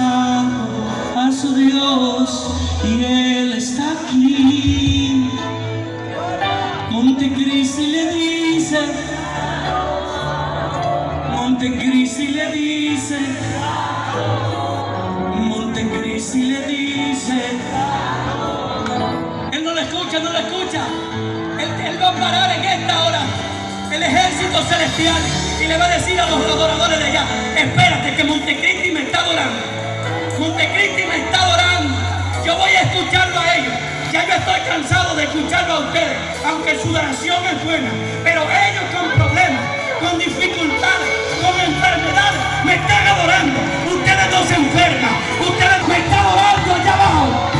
a su Dios y Él está aquí. Montecristi le dice, Montecristi le dice, Montecristi le dice, Él no lo escucha, no lo escucha. Él, va a parar en esta hora el ejército celestial y le va a decir a los adoradores de allá, espérate que Montecristi me está adorando. Montecristi me está adorando. Yo voy a escucharlo a ellos. Ya yo estoy cansado de escucharlo a ustedes, aunque su oración es buena. Pero ellos con problemas, con dificultades, con enfermedades, me están adorando. Ustedes no se enferman. Ustedes me están adorando allá abajo.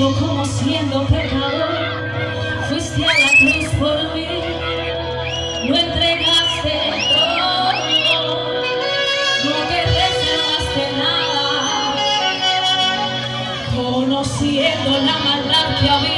como siendo pecador fuiste a la cruz por mí, no entregaste todo, no te reservaste nada, conociendo la maldad que había.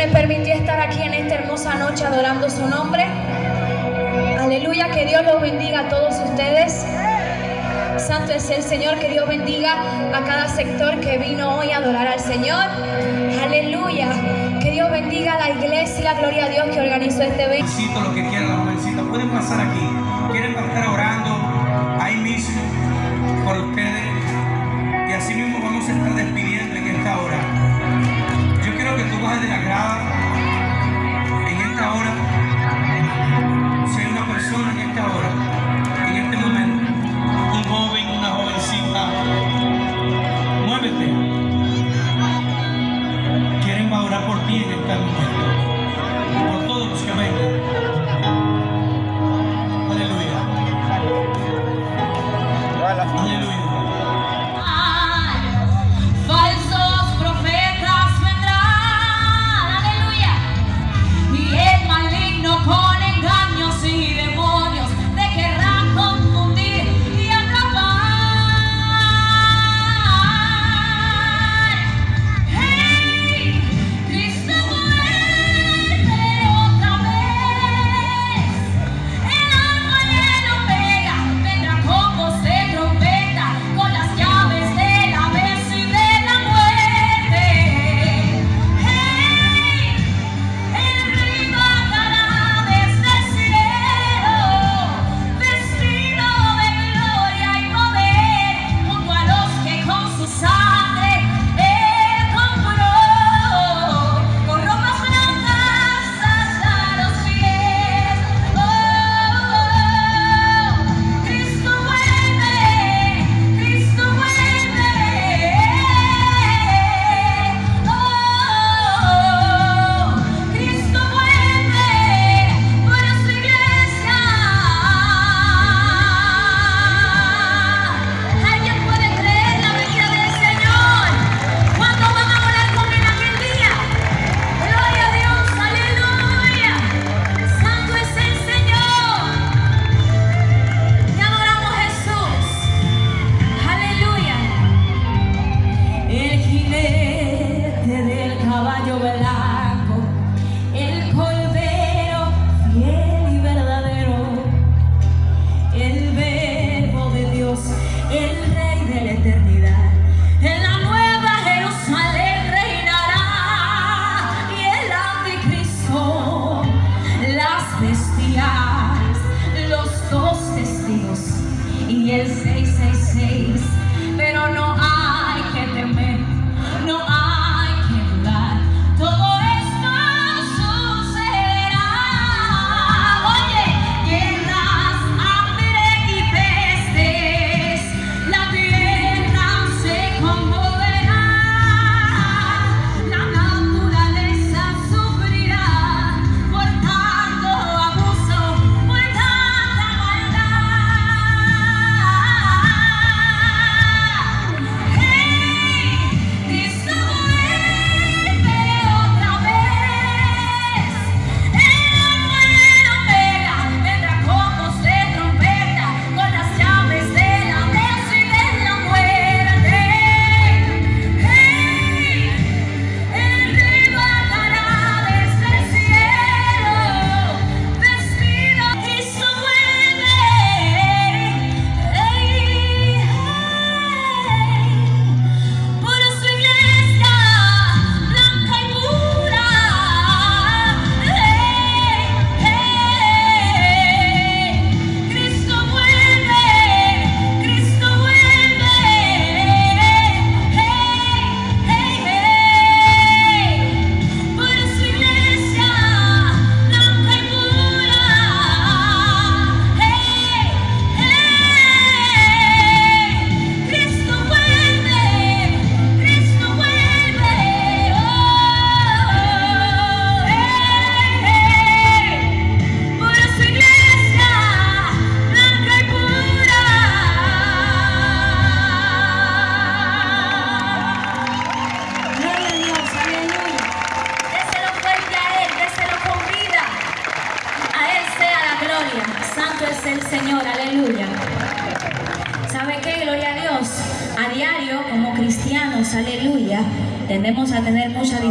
Me permitió estar aquí en esta hermosa noche adorando su nombre. Aleluya, que Dios los bendiga a todos ustedes. Santo es el Señor, que Dios bendiga a cada sector que vino hoy a adorar al Señor. Aleluya, que Dios bendiga a la iglesia, gloria a Dios que organizó este evento. Jovencito, lo que quieran, las jovencitas, pueden pasar aquí. Quieren estar orando ahí mismo por ustedes. Aleluya.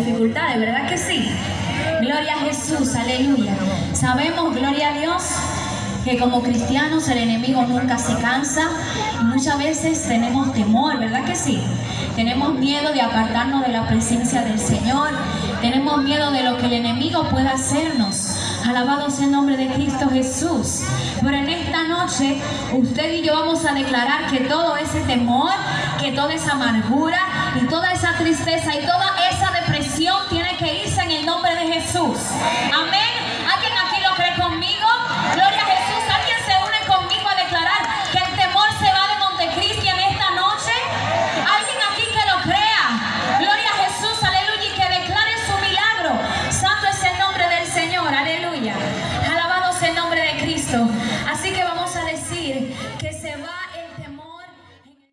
Dificultades, ¿verdad que sí? Gloria a Jesús, aleluya. Sabemos, gloria a Dios, que como cristianos el enemigo nunca se cansa y muchas veces tenemos temor, ¿verdad que sí? Tenemos miedo de apartarnos de la presencia del Señor, tenemos miedo de lo que el enemigo pueda hacernos. Alabado sea el nombre de Cristo Jesús. Pero en esta noche usted y yo vamos a declarar que todo ese temor, que toda esa amargura y toda esa tristeza y toda esa